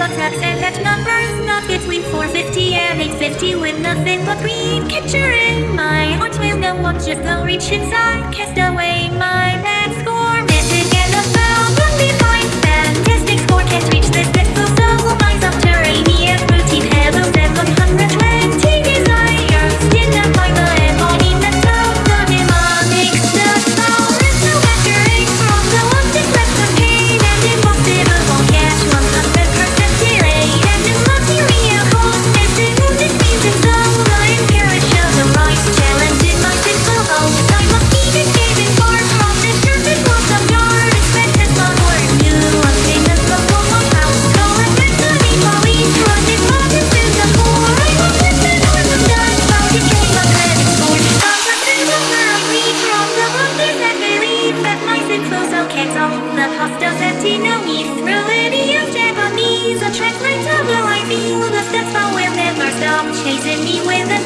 attacks and that numbers not between 450 and 850 with nothing but green. In my heart will no one just go reach inside. Cast away my bad score. Mythic NFL run behind. Fantastic score can't reach can't own the hostels empty no me any of Japanese a track of the I feel the steps will never stop chasing me with speed